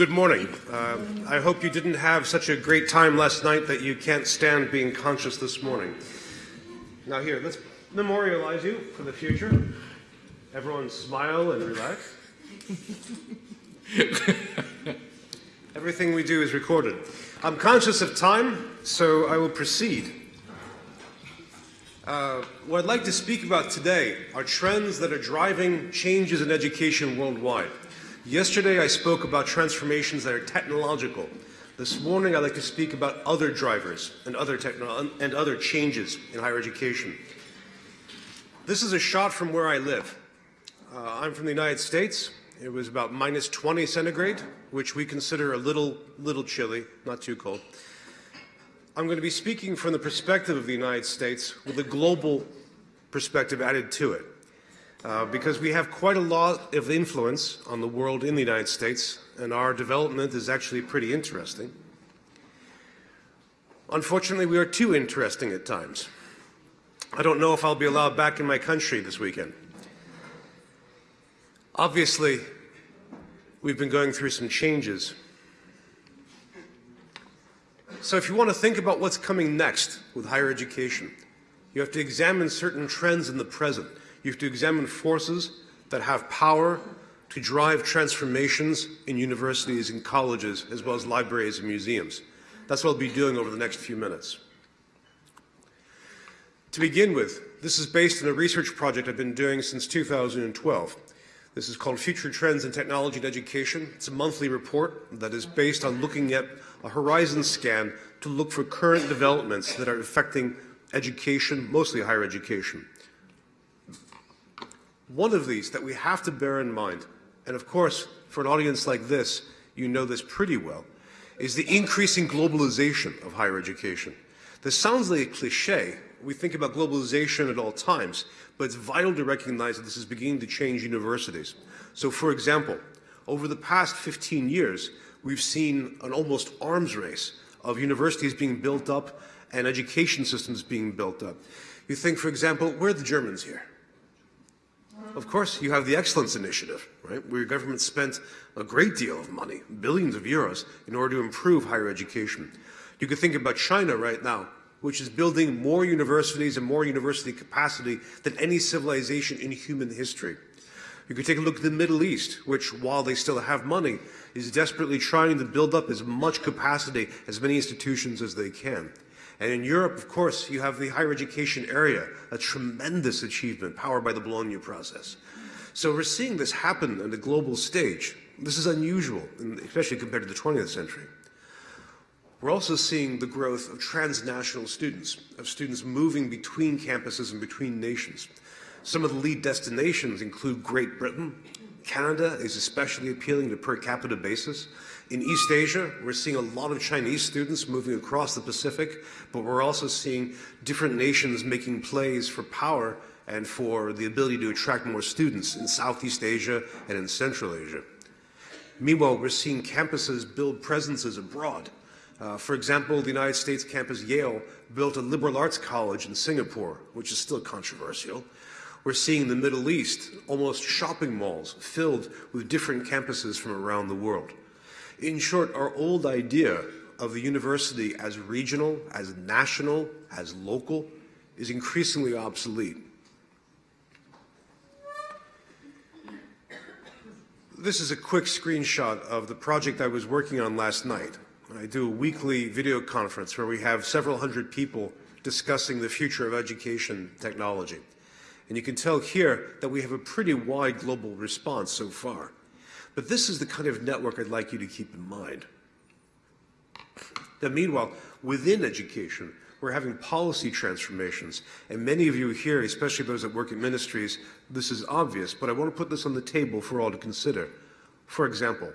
Good morning. Uh, I hope you didn't have such a great time last night that you can't stand being conscious this morning. Now, here, let's memorialize you for the future. Everyone smile and relax. Everything we do is recorded. I'm conscious of time, so I will proceed. Uh, what I'd like to speak about today are trends that are driving changes in education worldwide. Yesterday I spoke about transformations that are technological. This morning I'd like to speak about other drivers and other, and other changes in higher education. This is a shot from where I live. Uh, I'm from the United States. It was about minus 20 centigrade, which we consider a little, little chilly, not too cold. I'm going to be speaking from the perspective of the United States with a global perspective added to it. Uh, because we have quite a lot of influence on the world in the United States, and our development is actually pretty interesting. Unfortunately, we are too interesting at times. I don't know if I'll be allowed back in my country this weekend. Obviously, we've been going through some changes. So if you want to think about what's coming next with higher education, you have to examine certain trends in the present. You have to examine forces that have power to drive transformations in universities and colleges, as well as libraries and museums. That's what I'll be doing over the next few minutes. To begin with, this is based on a research project I've been doing since 2012. This is called Future Trends in Technology and Education. It's a monthly report that is based on looking at a horizon scan to look for current developments that are affecting education, mostly higher education. One of these that we have to bear in mind, and of course, for an audience like this, you know this pretty well, is the increasing globalization of higher education. This sounds like a cliche. We think about globalization at all times, but it's vital to recognize that this is beginning to change universities. So for example, over the past 15 years, we've seen an almost arms race of universities being built up and education systems being built up. You think, for example, where are the Germans here? Of course, you have the Excellence Initiative, right, where your government spent a great deal of money, billions of euros, in order to improve higher education. You could think about China right now, which is building more universities and more university capacity than any civilization in human history. You could take a look at the Middle East, which, while they still have money, is desperately trying to build up as much capacity, as many institutions as they can. And in Europe, of course, you have the higher education area, a tremendous achievement powered by the Bologna process. So we're seeing this happen on the global stage. This is unusual, especially compared to the 20th century. We're also seeing the growth of transnational students, of students moving between campuses and between nations. Some of the lead destinations include Great Britain. Canada is especially appealing to per capita basis. In East Asia, we're seeing a lot of Chinese students moving across the Pacific, but we're also seeing different nations making plays for power and for the ability to attract more students in Southeast Asia and in Central Asia. Meanwhile, we're seeing campuses build presences abroad. Uh, for example, the United States campus Yale built a liberal arts college in Singapore, which is still controversial. We're seeing the Middle East almost shopping malls filled with different campuses from around the world. In short, our old idea of the university as regional, as national, as local is increasingly obsolete. This is a quick screenshot of the project I was working on last night. I do a weekly video conference where we have several hundred people discussing the future of education technology. And you can tell here that we have a pretty wide global response so far. But this is the kind of network I'd like you to keep in mind. That meanwhile, within education, we're having policy transformations. And many of you here, especially those that work in ministries, this is obvious, but I want to put this on the table for all to consider. For example,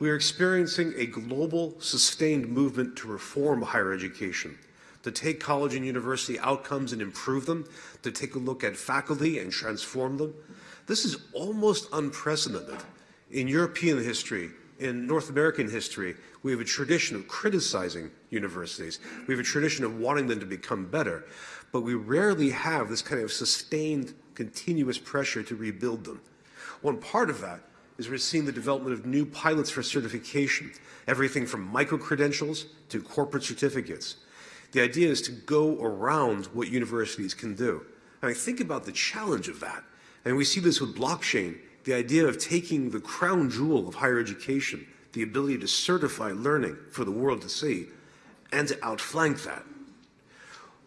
we are experiencing a global, sustained movement to reform higher education, to take college and university outcomes and improve them, to take a look at faculty and transform them. This is almost unprecedented. In European history, in North American history, we have a tradition of criticizing universities. We have a tradition of wanting them to become better, but we rarely have this kind of sustained, continuous pressure to rebuild them. One part of that is we're seeing the development of new pilots for certification, everything from micro-credentials to corporate certificates. The idea is to go around what universities can do. I mean, think about the challenge of that. And we see this with blockchain, the idea of taking the crown jewel of higher education, the ability to certify learning for the world to see, and to outflank that.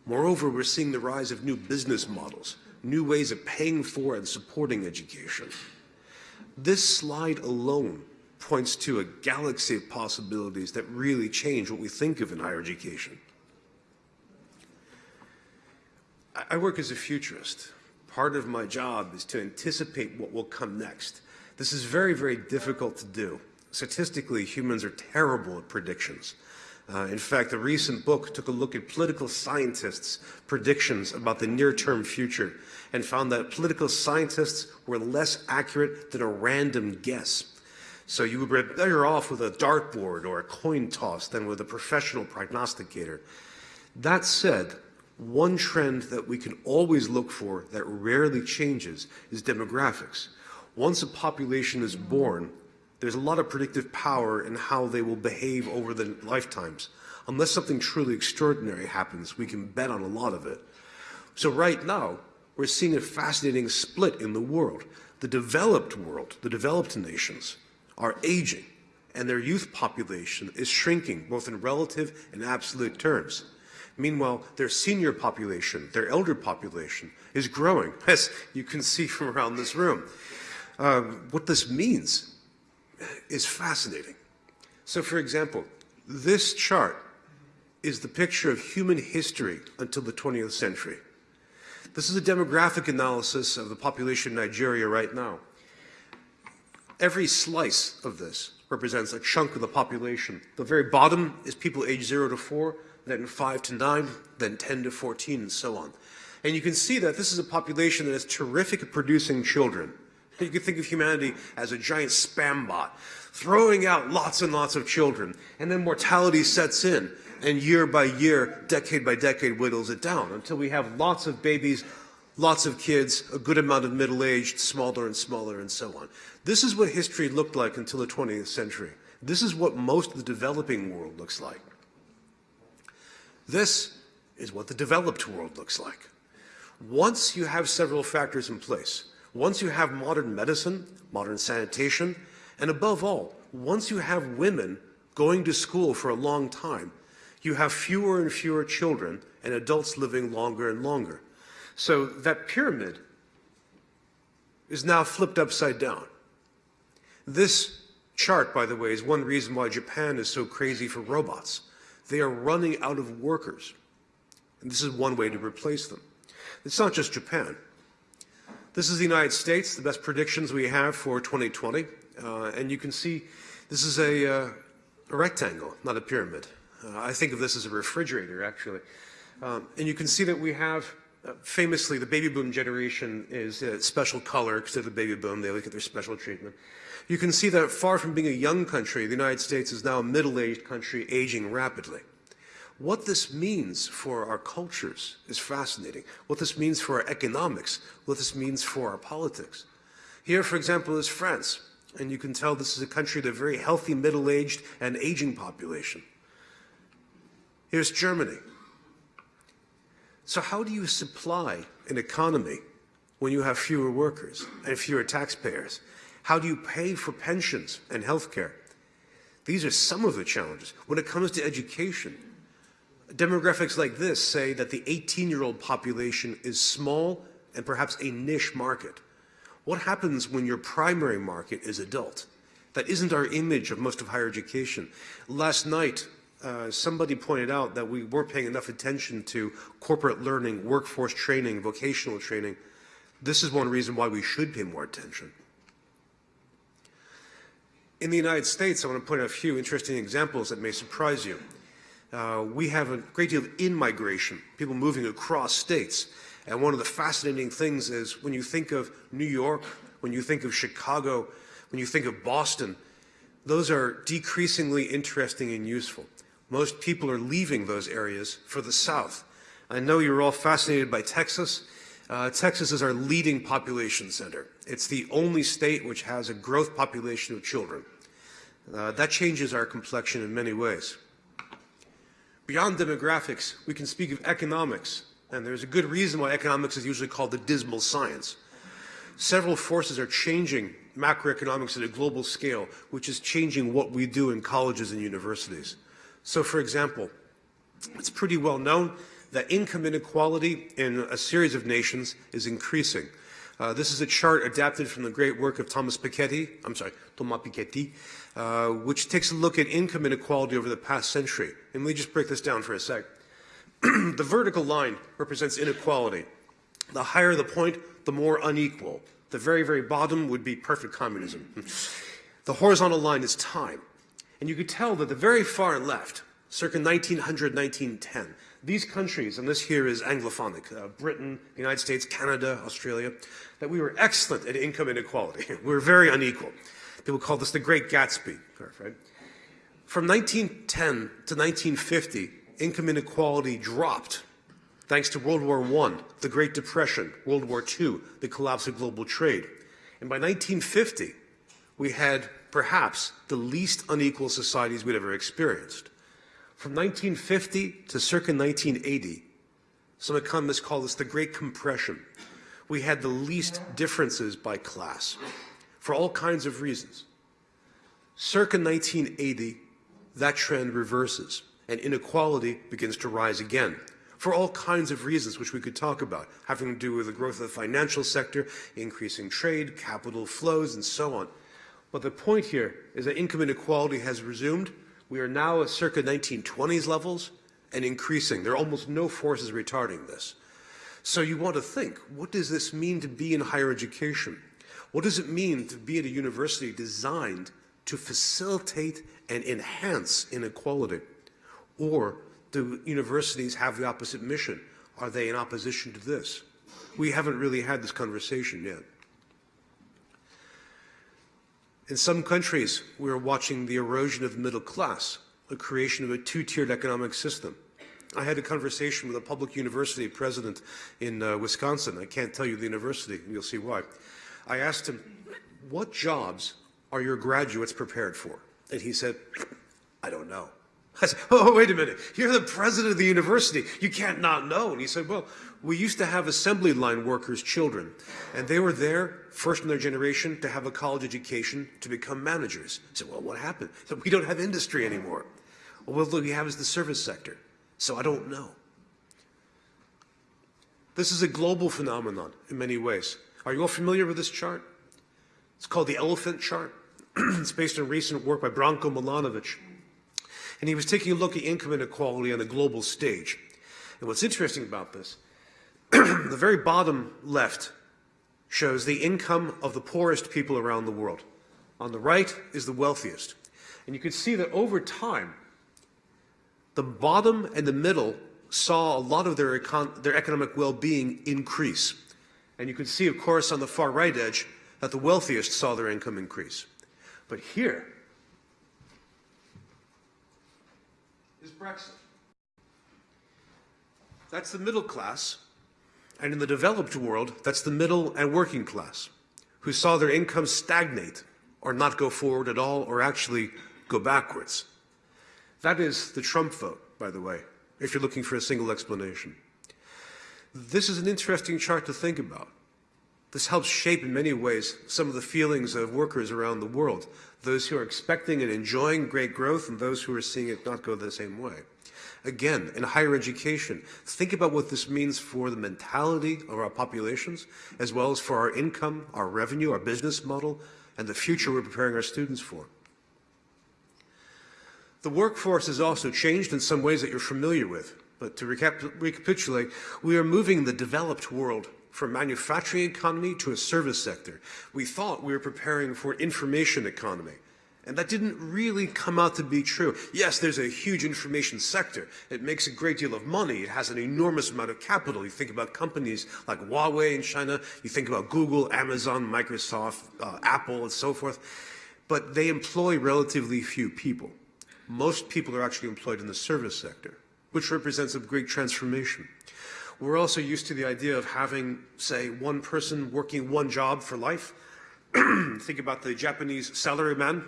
Moreover, we're seeing the rise of new business models, new ways of paying for and supporting education. This slide alone points to a galaxy of possibilities that really change what we think of in higher education. I work as a futurist. Part of my job is to anticipate what will come next. This is very, very difficult to do. Statistically, humans are terrible at predictions. Uh, in fact, a recent book took a look at political scientists' predictions about the near-term future and found that political scientists were less accurate than a random guess. So you would be better off with a dartboard or a coin toss than with a professional prognosticator. That said, one trend that we can always look for that rarely changes is demographics. Once a population is born, there's a lot of predictive power in how they will behave over their lifetimes. Unless something truly extraordinary happens, we can bet on a lot of it. So right now, we're seeing a fascinating split in the world. The developed world, the developed nations, are aging, and their youth population is shrinking, both in relative and absolute terms. Meanwhile, their senior population, their elder population, is growing, as you can see from around this room. Um, what this means is fascinating. So, for example, this chart is the picture of human history until the 20th century. This is a demographic analysis of the population in Nigeria right now. Every slice of this represents a chunk of the population. The very bottom is people aged 0 to 4, then 5 to 9, then 10 to 14, and so on. And you can see that this is a population that is terrific at producing children. You can think of humanity as a giant spam bot, throwing out lots and lots of children, and then mortality sets in, and year by year, decade by decade, whittles it down until we have lots of babies, lots of kids, a good amount of middle-aged, smaller and smaller, and so on. This is what history looked like until the 20th century. This is what most of the developing world looks like. This is what the developed world looks like. Once you have several factors in place, once you have modern medicine, modern sanitation, and above all, once you have women going to school for a long time, you have fewer and fewer children and adults living longer and longer. So that pyramid is now flipped upside down. This chart, by the way, is one reason why Japan is so crazy for robots. They are running out of workers. And this is one way to replace them. It's not just Japan. This is the United States, the best predictions we have for 2020. Uh, and you can see this is a, uh, a rectangle, not a pyramid. Uh, I think of this as a refrigerator, actually. Um, and you can see that we have, uh, famously, the baby boom generation is a special color because of the baby boom. They look at their special treatment. You can see that far from being a young country, the United States is now a middle-aged country aging rapidly. What this means for our cultures is fascinating. What this means for our economics, what this means for our politics. Here, for example, is France. And you can tell this is a country with a very healthy, middle-aged, and aging population. Here's Germany. So how do you supply an economy when you have fewer workers and fewer taxpayers? How do you pay for pensions and health care? These are some of the challenges. When it comes to education, demographics like this say that the 18-year-old population is small and perhaps a niche market. What happens when your primary market is adult? That isn't our image of most of higher education. Last night, uh, somebody pointed out that we weren't paying enough attention to corporate learning, workforce training, vocational training. This is one reason why we should pay more attention. In the United States, I want to point out a few interesting examples that may surprise you. Uh, we have a great deal of in-migration, people moving across states. And one of the fascinating things is when you think of New York, when you think of Chicago, when you think of Boston, those are decreasingly interesting and useful. Most people are leaving those areas for the South. I know you're all fascinated by Texas. Uh, Texas is our leading population center. It's the only state which has a growth population of children. Uh, that changes our complexion in many ways. Beyond demographics, we can speak of economics, and there's a good reason why economics is usually called the dismal science. Several forces are changing macroeconomics at a global scale, which is changing what we do in colleges and universities. So, for example, it's pretty well known that income inequality in a series of nations is increasing. Uh, this is a chart adapted from the great work of Thomas Piketty, I'm sorry, Thomas Piketty, uh, which takes a look at income inequality over the past century. And let me just break this down for a sec. the vertical line represents inequality. The higher the point, the more unequal. The very, very bottom would be perfect communism. the horizontal line is time. And you could tell that the very far left, circa 1900, 1910, these countries, and this here is Anglophonic, uh, Britain, the United States, Canada, Australia, that we were excellent at income inequality. we were very unequal. People call this the Great Gatsby. curve, Right? From 1910 to 1950, income inequality dropped thanks to World War I, the Great Depression, World War II, the collapse of global trade. And by 1950, we had perhaps the least unequal societies we'd ever experienced. From 1950 to circa 1980, some economists call this the Great Compression. We had the least differences by class for all kinds of reasons. Circa 1980, that trend reverses and inequality begins to rise again for all kinds of reasons which we could talk about, having to do with the growth of the financial sector, increasing trade, capital flows, and so on. But the point here is that income inequality has resumed we are now at circa 1920s levels and increasing. There are almost no forces retarding this. So you want to think, what does this mean to be in higher education? What does it mean to be at a university designed to facilitate and enhance inequality? Or do universities have the opposite mission? Are they in opposition to this? We haven't really had this conversation yet. In some countries, we are watching the erosion of the middle class, the creation of a two-tiered economic system. I had a conversation with a public university president in uh, Wisconsin. I can't tell you the university, and you'll see why. I asked him, what jobs are your graduates prepared for? And he said, I don't know. I said, oh, wait a minute. You're the president of the university. You can't not know. And he said, well, we used to have assembly line workers' children, and they were there, first in their generation, to have a college education to become managers. I said, well, what happened? We don't have industry anymore. Well, what we have is the service sector. So I don't know. This is a global phenomenon in many ways. Are you all familiar with this chart? It's called the elephant chart. it's based on recent work by Branko Milanovic and he was taking a look at income inequality on the global stage. And what's interesting about this, the very bottom left shows the income of the poorest people around the world. On the right is the wealthiest. And you can see that over time, the bottom and the middle saw a lot of their, econ their economic well-being increase. And you can see, of course, on the far right edge, that the wealthiest saw their income increase. But here is Brexit. That's the middle class. And in the developed world, that's the middle and working class who saw their incomes stagnate or not go forward at all or actually go backwards. That is the Trump vote, by the way, if you're looking for a single explanation. This is an interesting chart to think about. This helps shape in many ways some of the feelings of workers around the world, those who are expecting and enjoying great growth and those who are seeing it not go the same way. Again, in higher education, think about what this means for the mentality of our populations, as well as for our income, our revenue, our business model, and the future we're preparing our students for. The workforce has also changed in some ways that you're familiar with. But to recap recapitulate, we are moving the developed world from manufacturing economy to a service sector. We thought we were preparing for an information economy. And that didn't really come out to be true. Yes, there's a huge information sector. It makes a great deal of money. It has an enormous amount of capital. You think about companies like Huawei in China. You think about Google, Amazon, Microsoft, uh, Apple, and so forth. But they employ relatively few people. Most people are actually employed in the service sector, which represents a great transformation. We're also used to the idea of having, say, one person working one job for life. Think about the Japanese salaryman.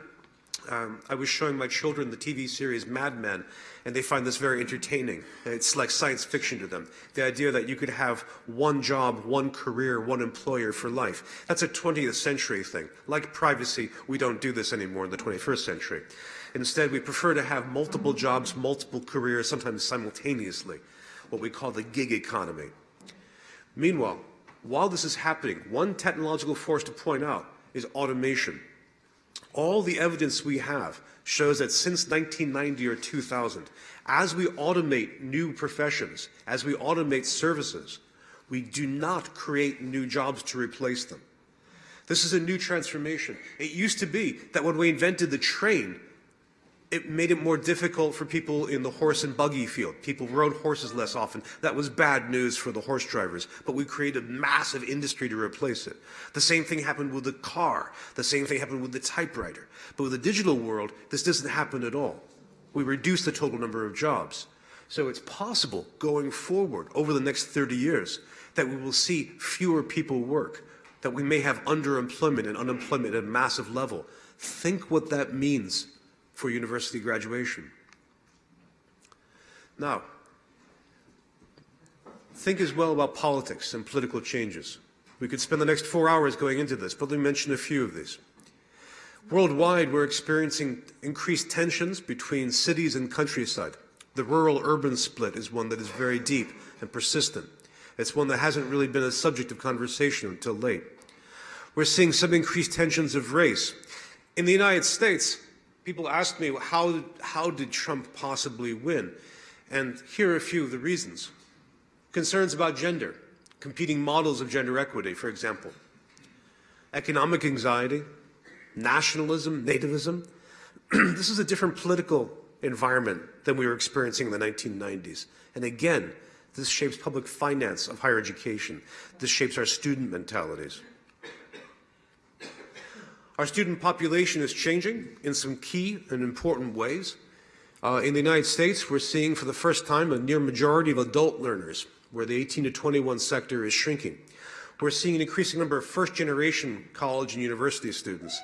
Um, I was showing my children the TV series Mad Men, and they find this very entertaining. It's like science fiction to them. The idea that you could have one job, one career, one employer for life. That's a 20th century thing. Like privacy, we don't do this anymore in the 21st century. Instead, we prefer to have multiple jobs, multiple careers, sometimes simultaneously, what we call the gig economy. Meanwhile, while this is happening, one technological force to point out is automation. All the evidence we have shows that since 1990 or 2000, as we automate new professions, as we automate services, we do not create new jobs to replace them. This is a new transformation. It used to be that when we invented the train, it made it more difficult for people in the horse and buggy field. People rode horses less often. That was bad news for the horse drivers, but we created a massive industry to replace it. The same thing happened with the car. The same thing happened with the typewriter. But with the digital world, this doesn't happen at all. We reduce the total number of jobs. So it's possible going forward over the next 30 years that we will see fewer people work, that we may have underemployment and unemployment at a massive level. Think what that means for university graduation. Now, think as well about politics and political changes. We could spend the next four hours going into this, but let me mention a few of these. Worldwide, we're experiencing increased tensions between cities and countryside. The rural-urban split is one that is very deep and persistent. It's one that hasn't really been a subject of conversation until late. We're seeing some increased tensions of race. In the United States, people ask me, how, how did Trump possibly win? And here are a few of the reasons. Concerns about gender, competing models of gender equity, for example. Economic anxiety, nationalism, nativism. this is a different political environment than we were experiencing in the 1990s. And again, this shapes public finance of higher education. This shapes our student mentalities. Our student population is changing in some key and important ways. Uh, in the United States, we're seeing for the first time a near majority of adult learners, where the 18 to 21 sector is shrinking. We're seeing an increasing number of first-generation college and university students,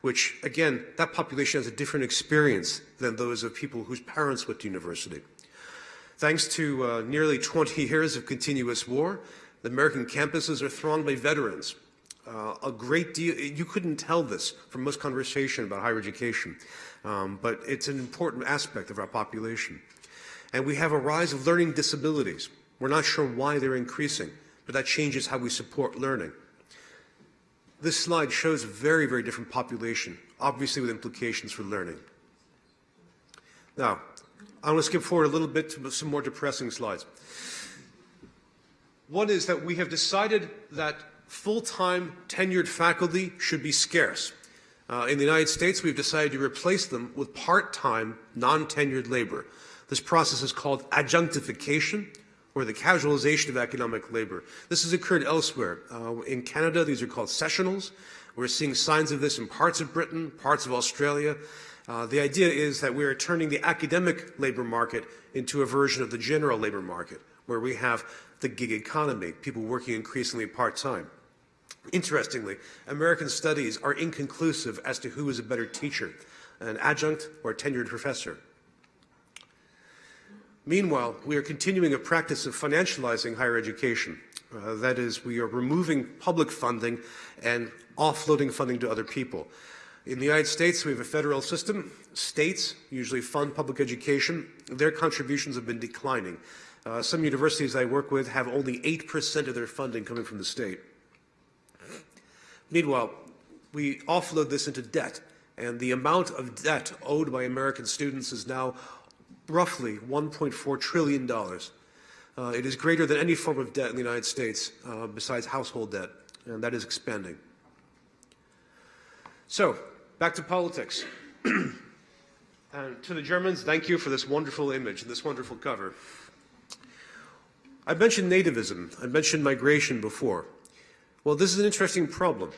which, again, that population has a different experience than those of people whose parents went to university. Thanks to uh, nearly 20 years of continuous war, the American campuses are thronged by veterans uh, a great deal, you couldn't tell this from most conversation about higher education, um, but it's an important aspect of our population. And we have a rise of learning disabilities. We're not sure why they're increasing, but that changes how we support learning. This slide shows a very, very different population, obviously with implications for learning. Now, I'm going to skip forward a little bit to some more depressing slides. One is that we have decided that full-time tenured faculty should be scarce. Uh, in the United States, we've decided to replace them with part-time, non-tenured labor. This process is called adjunctification, or the casualization of economic labor. This has occurred elsewhere. Uh, in Canada, these are called sessionals. We're seeing signs of this in parts of Britain, parts of Australia. Uh, the idea is that we are turning the academic labor market into a version of the general labor market, where we have the gig economy, people working increasingly part-time. Interestingly, American studies are inconclusive as to who is a better teacher, an adjunct or a tenured professor. Meanwhile, we are continuing a practice of financializing higher education. Uh, that is, we are removing public funding and offloading funding to other people. In the United States, we have a federal system. States usually fund public education. Their contributions have been declining. Uh, some universities I work with have only 8% of their funding coming from the state. Meanwhile, we offload this into debt, and the amount of debt owed by American students is now roughly $1.4 trillion. Uh, it is greater than any form of debt in the United States uh, besides household debt, and that is expanding. So, back to politics. and to the Germans, thank you for this wonderful image and this wonderful cover. I mentioned nativism. I mentioned migration before. Well, this is an interesting problem.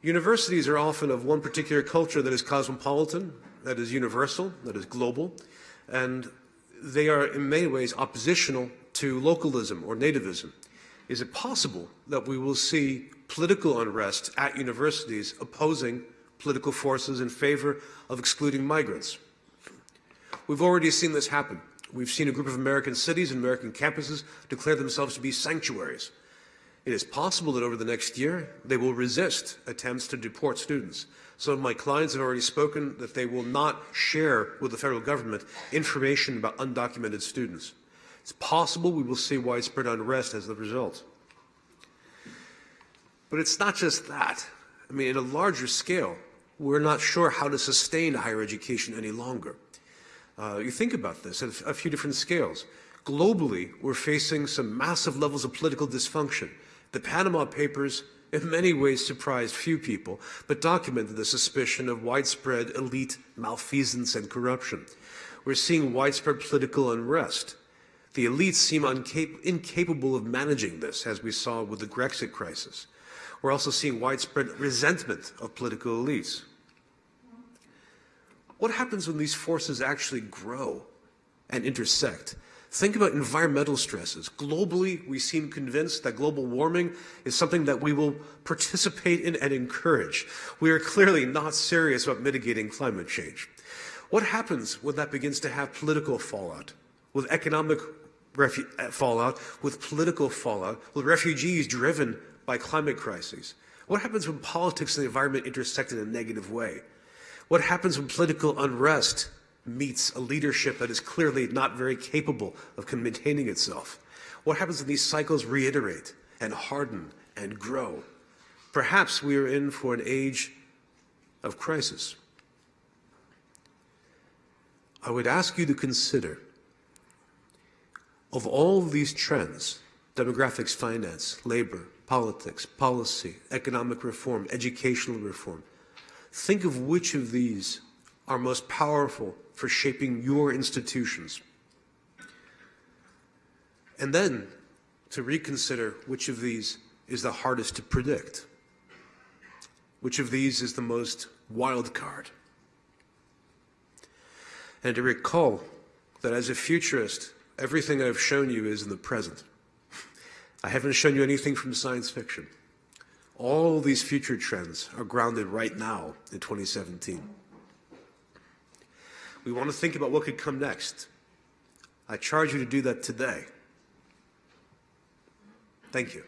Universities are often of one particular culture that is cosmopolitan, that is universal, that is global, and they are in many ways oppositional to localism or nativism? Is it possible that we will see political unrest at universities opposing political forces in favor of excluding migrants? We've already seen this happen. We've seen a group of American cities and American campuses declare themselves to be sanctuaries. It is possible that over the next year, they will resist attempts to deport students. Some of my clients have already spoken that they will not share with the federal government information about undocumented students. It's possible we will see widespread unrest as the result. But it's not just that. I mean, at a larger scale, we're not sure how to sustain higher education any longer. Uh, you think about this at a few different scales. Globally, we're facing some massive levels of political dysfunction. The Panama Papers in many ways surprised few people, but documented the suspicion of widespread elite malfeasance and corruption. We're seeing widespread political unrest. The elites seem incapable of managing this, as we saw with the Grexit crisis. We're also seeing widespread resentment of political elites. What happens when these forces actually grow and intersect? Think about environmental stresses. Globally, we seem convinced that global warming is something that we will participate in and encourage. We are clearly not serious about mitigating climate change. What happens when that begins to have political fallout, with economic uh, fallout, with political fallout, with refugees driven by climate crises? What happens when politics and the environment intersect in a negative way? What happens when political unrest meets a leadership that is clearly not very capable of maintaining itself? What happens when these cycles reiterate and harden and grow? Perhaps we are in for an age of crisis. I would ask you to consider, of all these trends, demographics, finance, labor, politics, policy, economic reform, educational reform, think of which of these are most powerful for shaping your institutions. And then to reconsider which of these is the hardest to predict. Which of these is the most wild card? And to recall that as a futurist, everything I've shown you is in the present. I haven't shown you anything from science fiction. All these future trends are grounded right now in 2017. We want to think about what could come next. I charge you to do that today. Thank you.